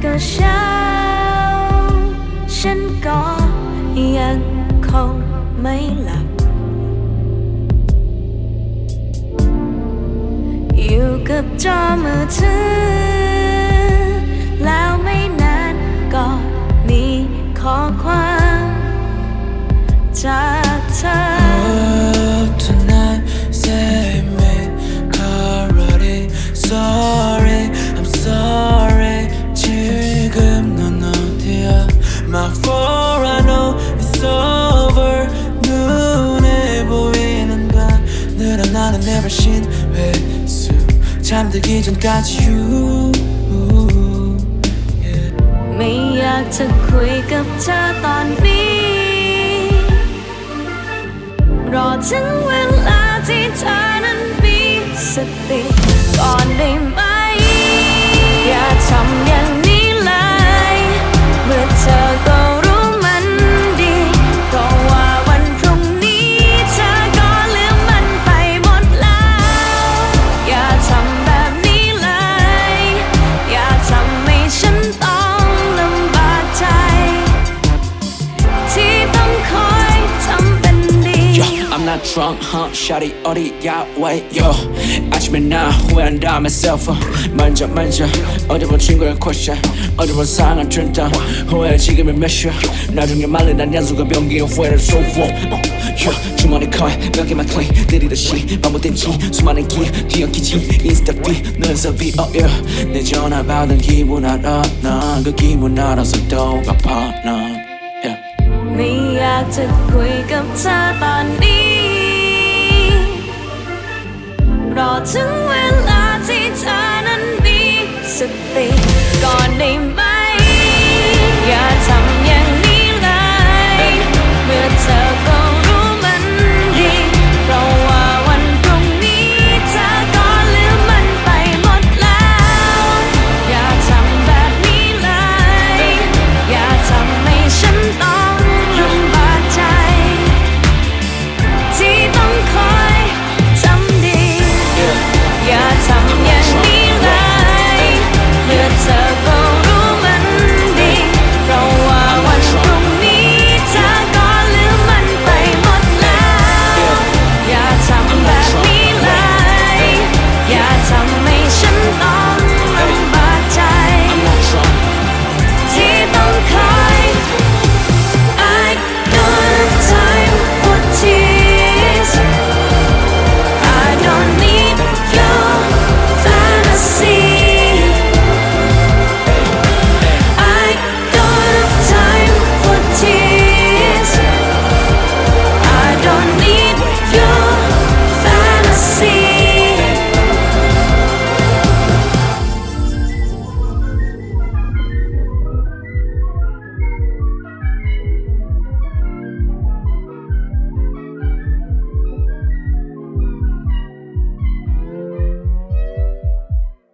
เช้า ฉันก็ยังคงไม่หลับ อยู่กับจอมือถือ My fault, I know it's over. 눈에 보이는 밤들은 나는 never seen 회수. 잠들기 전까지 you. Yeah. ไม่อยากจะคุยกับเธอตอนนี้ รอถึงเวลาที่เธอนั้นมีสติก่อนได้ไหม Yo, I'm not drunk, huh? Shawty, 어디야, wait, yo 아침에 나 후회한다 myself 만져 만져 어디 본 친구의 question 어디 본 상한 준다 후회 지금이 몇 시야 나중에 말린 난 연수가 변기의 후회를 쏘고 어, yo, 주머니 커 몇 개만 clean 내리듯이 반복된 지 수많은 기 뒤엉키지 인스타 비 눈썹이 oh yeah 내 전화 받은 기분 알아 난그 기분 알아서 또 갚아 난 yeah. ไม่อยากจะคุยกับเธอตอนนี้ 我真。